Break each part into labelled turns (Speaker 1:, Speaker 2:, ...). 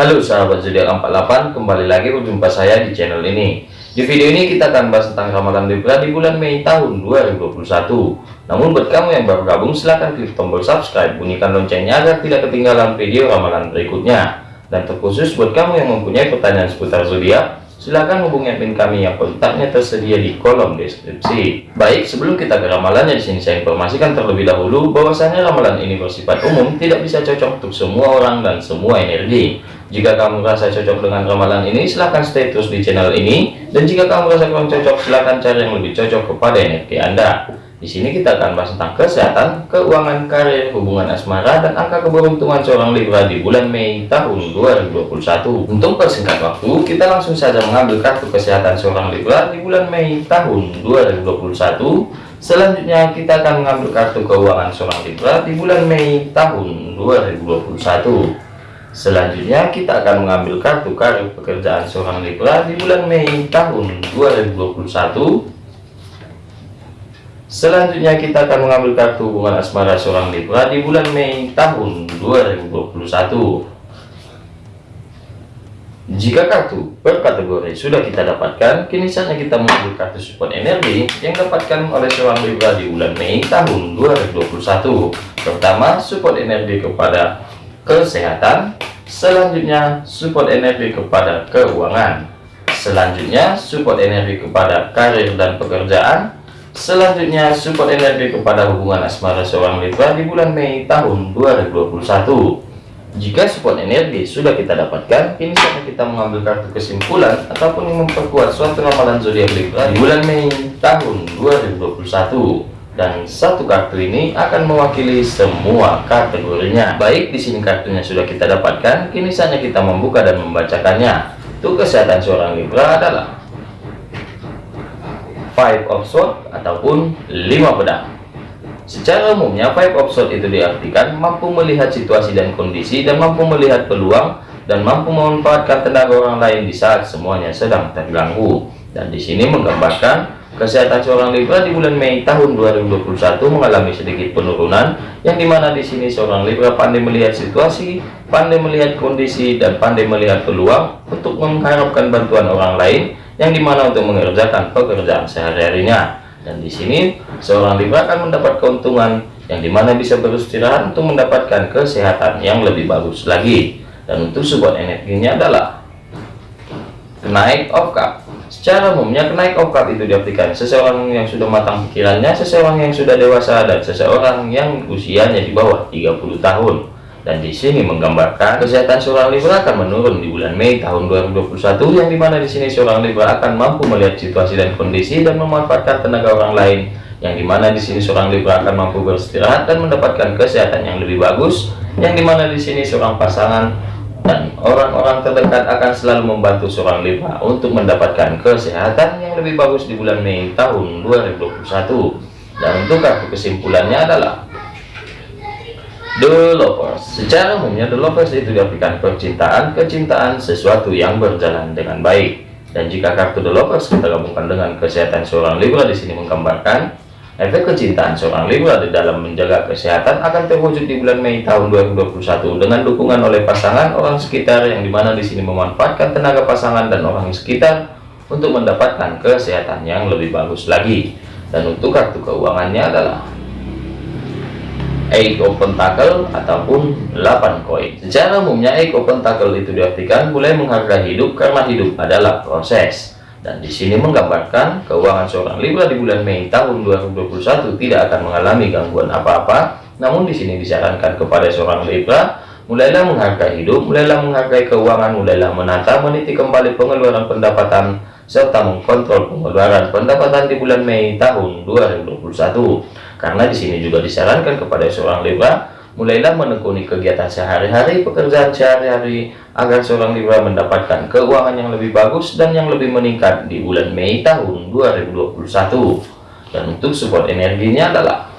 Speaker 1: Halo sahabat zodiak 48, kembali lagi berjumpa saya di channel ini. Di video ini kita akan bahas tentang ramalan Libra di bulan Mei tahun 2021. Namun buat kamu yang baru gabung silahkan klik tombol subscribe, bunyikan loncengnya agar tidak ketinggalan video ramalan berikutnya. Dan terkhusus buat kamu yang mempunyai pertanyaan seputar zodiak, Silahkan hubungi admin kami yang kontaknya tersedia di kolom deskripsi. Baik, sebelum kita ke ramalannya di sini saya informasikan terlebih dahulu bahwasanya ramalan ini bersifat umum, tidak bisa cocok untuk semua orang dan semua energi. Jika kamu merasa cocok dengan ramalan ini, silahkan stay terus di channel ini. Dan jika kamu merasa kurang cocok, silahkan cari yang lebih cocok kepada energi Anda. Di sini kita akan bahas tentang kesehatan, keuangan, karir, hubungan asmara, dan angka keberuntungan seorang Libra di bulan Mei tahun 2021. Untuk persingkat waktu, kita langsung saja mengambil kartu kesehatan seorang Libra di bulan Mei tahun 2021. Selanjutnya kita akan mengambil kartu keuangan seorang Libra di bulan Mei tahun 2021. Selanjutnya kita akan mengambil kartu karir pekerjaan seorang Libra di bulan Mei tahun 2021 Selanjutnya kita akan mengambil kartu hubungan asmara seorang Libra di bulan Mei tahun 2021. Jika kartu per kategori sudah kita dapatkan, kini saatnya kita mengambil kartu support energi yang dapatkan oleh seorang Libra di bulan Mei tahun 2021. Pertama, support energi kepada kesehatan. Selanjutnya, support energi kepada keuangan. Selanjutnya, support energi kepada karir dan pekerjaan Selanjutnya, support energi kepada hubungan asmara seorang Libra di bulan Mei tahun 2021. Jika support energi sudah kita dapatkan, kini saatnya kita mengambil kartu kesimpulan ataupun memperkuat suatu ramalan zodiak Libra di bulan Mei tahun 2021. Dan satu kartu ini akan mewakili semua kategorinya. Baik, di sini kartunya sudah kita dapatkan, kini saatnya kita membuka dan membacakannya. Untuk kesehatan seorang Libra adalah five of sword ataupun lima pedang secara umumnya five of sword itu diartikan mampu melihat situasi dan kondisi dan mampu melihat peluang dan mampu memanfaatkan tenaga orang lain di saat semuanya sedang terganggu dan di sini menggambarkan kesehatan seorang Libra di bulan Mei tahun 2021 mengalami sedikit penurunan yang di mana di sini seorang Libra pandai melihat situasi pandai melihat kondisi dan pandai melihat peluang untuk mengharapkan bantuan orang lain yang di mana untuk mengerjakan pekerjaan sehari-harinya. Dan di sini seorang Libra akan mendapat keuntungan yang di mana bisa beristirahat untuk mendapatkan kesehatan yang lebih bagus lagi. Dan untuk sebuah energinya adalah kenaik of cup secara umumnya kenaik cup itu diartikan seseorang yang sudah matang pikirannya seseorang yang sudah dewasa dan seseorang yang usianya di bawah 30 tahun. Dan di sini menggambarkan kesehatan seorang Libra akan menurun di bulan Mei tahun 2021 yang di mana di sini seorang Libra akan mampu melihat situasi dan kondisi dan memanfaatkan tenaga orang lain yang di mana di sini seorang Libra akan mampu beristirahat dan mendapatkan kesehatan yang lebih bagus yang di mana di sini seorang pasangan dan orang-orang terdekat akan selalu membantu seorang Libra untuk mendapatkan kesehatan yang lebih bagus di bulan Mei tahun 2021 dan untuk kartu kesimpulannya adalah The Lovers Secara umumnya The Lovers itu diartikan percintaan, kecintaan, sesuatu yang berjalan dengan baik. Dan jika kartu The Lovers kita gabungkan dengan kesehatan seorang Libra di sini menggambarkan efek kecintaan seorang Libra di dalam menjaga kesehatan akan terwujud di bulan Mei tahun 2021 dengan dukungan oleh pasangan orang sekitar yang di mana di sini memanfaatkan tenaga pasangan dan orang sekitar untuk mendapatkan kesehatan yang lebih bagus lagi. Dan untuk kartu keuangannya adalah Eight of Pentacle ataupun 8 koin. Secara umumnya Eight of Pentacle itu diartikan mulai menghargai hidup karena hidup adalah proses. Dan di sini menggambarkan keuangan seorang Libra di bulan Mei tahun 2021 tidak akan mengalami gangguan apa-apa. Namun di sini disarankan kepada seorang Libra mulailah menghargai hidup, mulailah menghargai keuangan, mulailah menata, meniti kembali pengeluaran pendapatan serta mengkontrol pengeluaran pendapatan di bulan Mei tahun 2021 karena di sini juga disarankan kepada seorang Libra mulailah menekuni kegiatan sehari-hari pekerjaan sehari-hari agar seorang Libra mendapatkan keuangan yang lebih bagus dan yang lebih meningkat di bulan Mei tahun 2021 dan untuk support energinya adalah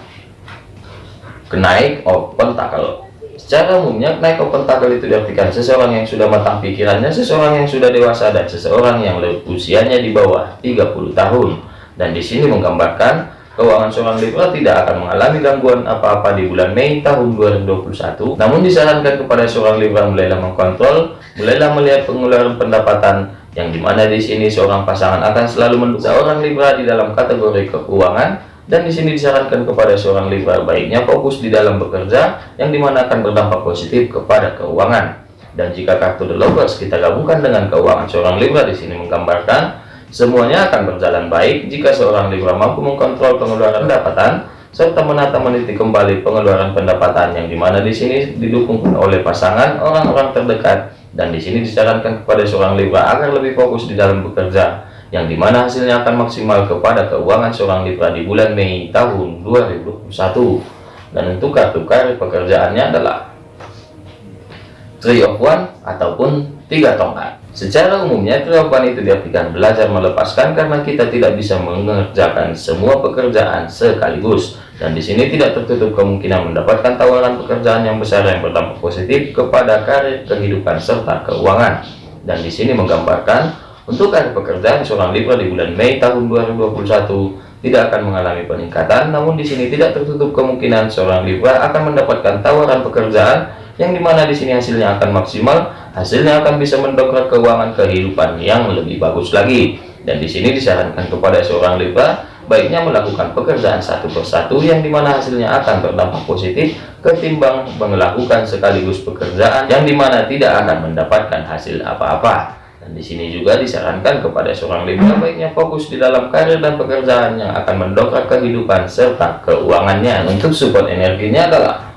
Speaker 1: kenaik of pentacle Secara umumnya, naik ke pentakel itu diartikan seseorang yang sudah matang pikirannya, seseorang yang sudah dewasa, dan seseorang yang usianya di bawah 30 tahun. Dan di sini menggambarkan keuangan seorang Libra tidak akan mengalami gangguan apa-apa di bulan Mei tahun 2021. Namun disarankan kepada seorang Libra mulailah mengkontrol, mulailah melihat pengeluaran pendapatan yang di mana di sini seorang pasangan akan selalu mendukung seorang Libra di dalam kategori keuangan dan di sini disarankan kepada seorang Libra baiknya fokus di dalam bekerja yang di mana akan berdampak positif kepada keuangan. Dan jika kartu The Lovers kita gabungkan dengan keuangan seorang Libra di sini menggambarkan Semuanya akan berjalan baik jika seorang Libra mampu mengkontrol pengeluaran pendapatan serta menata meniti kembali pengeluaran pendapatan yang di mana di sini didukung oleh pasangan orang-orang terdekat dan di sini disarankan kepada seorang Libra agar lebih fokus di dalam bekerja yang di mana hasilnya akan maksimal kepada keuangan seorang Libra di bulan Mei tahun 2021 dan untuk kartu karir pekerjaannya adalah Three of One ataupun tiga tongkat Secara umumnya kelakuan itu diartikan belajar melepaskan karena kita tidak bisa mengerjakan semua pekerjaan sekaligus. Dan di sini tidak tertutup kemungkinan mendapatkan tawaran pekerjaan yang besar yang berdampak positif kepada karir, kehidupan, serta keuangan. Dan di sini menggambarkan untuk karir pekerjaan seorang Libra di bulan Mei tahun 2021 tidak akan mengalami peningkatan, namun di sini tidak tertutup kemungkinan seorang Libra akan mendapatkan tawaran pekerjaan yang di mana di sini hasilnya akan maksimal hasilnya akan bisa mendongkrak keuangan kehidupan yang lebih bagus lagi. Dan di sini disarankan kepada seorang Libra baiknya melakukan pekerjaan satu persatu yang di mana hasilnya akan berdampak positif ketimbang melakukan sekaligus pekerjaan yang di mana tidak akan mendapatkan hasil apa-apa. Dan di sini juga disarankan kepada seorang Libra baiknya fokus di dalam karir dan pekerjaan yang akan mendongkrak kehidupan serta keuangannya. Untuk support energinya adalah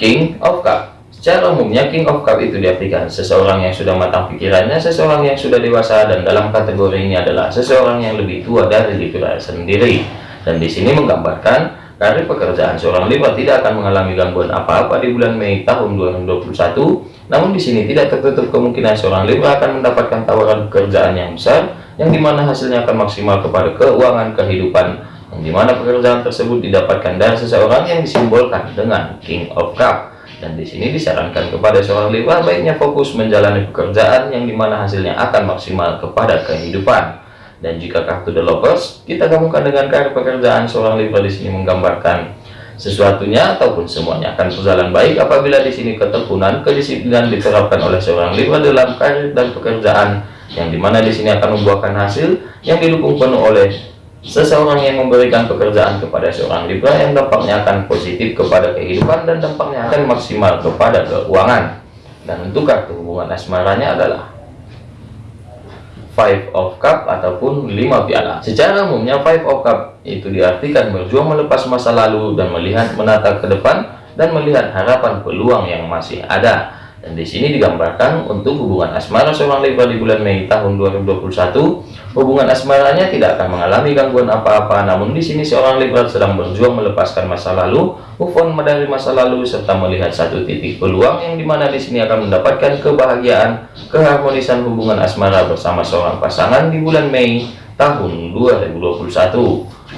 Speaker 1: King of Cup Secara umumnya King of Cup itu diartikan seseorang yang sudah matang pikirannya, seseorang yang sudah dewasa dan dalam kategori ini adalah seseorang yang lebih tua dari Libra sendiri. Dan di sini menggambarkan karir pekerjaan seorang Libra tidak akan mengalami gangguan apa-apa di bulan Mei tahun 2021. Namun di sini tidak tertutup kemungkinan seorang Libra akan mendapatkan tawaran pekerjaan yang besar yang di mana hasilnya akan maksimal kepada keuangan kehidupan yang di mana pekerjaan tersebut didapatkan dari seseorang yang disimbolkan dengan King of Cup dan di sini disarankan kepada seorang Libra baiknya fokus menjalani pekerjaan yang di mana hasilnya akan maksimal kepada kehidupan. Dan jika kartu The Lovers kita gabungkan dengan karir pekerjaan seorang Libra di sini menggambarkan sesuatunya ataupun semuanya akan berjalan baik apabila di sini ketekunan kedisiplinan diterapkan oleh seorang Libra dalam karir dan pekerjaan yang di mana di sini akan membuahkan hasil yang didukung penuh oleh Seseorang yang memberikan pekerjaan kepada seorang Libra yang dampaknya akan positif kepada kehidupan dan dampaknya akan maksimal kepada keuangan. Dan untuk kartu hubungan asmaranya adalah Five of Cup ataupun lima piala. Secara umumnya Five of Cup itu diartikan berjuang melepas masa lalu dan melihat menata ke depan dan melihat harapan peluang yang masih ada. Dan di sini digambarkan untuk hubungan asmara seorang Libra di bulan Mei tahun 2021, hubungan asmaranya tidak akan mengalami gangguan apa-apa. Namun di sini seorang Libra sedang berjuang melepaskan masa lalu, move on dari masa lalu serta melihat satu titik peluang yang di mana di sini akan mendapatkan kebahagiaan, keharmonisan hubungan asmara bersama seorang pasangan di bulan Mei tahun 2021.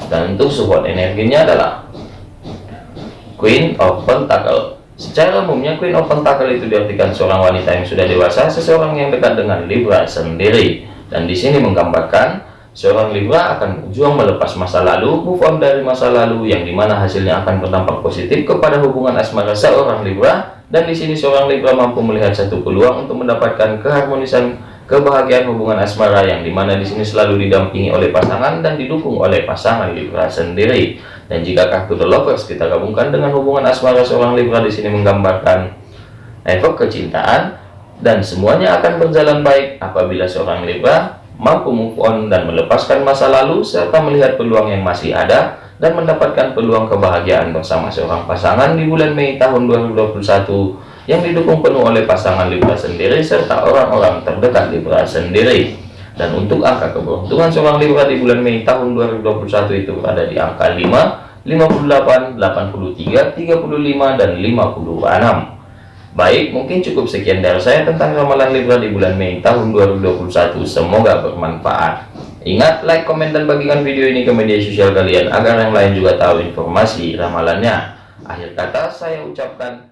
Speaker 1: Dan untuk support energinya adalah Queen of Pentacle Secara umumnya Queen of Pentacle itu diartikan seorang wanita yang sudah dewasa, seseorang yang dekat dengan Libra sendiri. Dan di sini menggambarkan seorang Libra akan berjuang melepas masa lalu, move on dari masa lalu yang di mana hasilnya akan berdampak positif kepada hubungan asmara seorang Libra. Dan di sini seorang Libra mampu melihat satu peluang untuk mendapatkan keharmonisan kebahagiaan hubungan asmara yang di mana di sini selalu didampingi oleh pasangan dan didukung oleh pasangan Libra sendiri. Dan jika kartu The Lovers kita gabungkan dengan hubungan asmara seorang Libra di sini menggambarkan efek kecintaan dan semuanya akan berjalan baik apabila seorang Libra mampu move on dan melepaskan masa lalu serta melihat peluang yang masih ada dan mendapatkan peluang kebahagiaan bersama seorang pasangan di bulan Mei tahun 2021 yang didukung penuh oleh pasangan Libra sendiri serta orang-orang terdekat Libra sendiri. Dan untuk angka keberuntungan seorang Libra di bulan Mei tahun 2021 itu ada di angka 5, 58, 83, 35, dan 56. Baik, mungkin cukup sekian dari saya tentang ramalan Libra di bulan Mei tahun 2021. Semoga bermanfaat. Ingat, like, komen, dan bagikan video ini ke media sosial kalian agar yang lain juga tahu informasi ramalannya. Akhir kata, saya ucapkan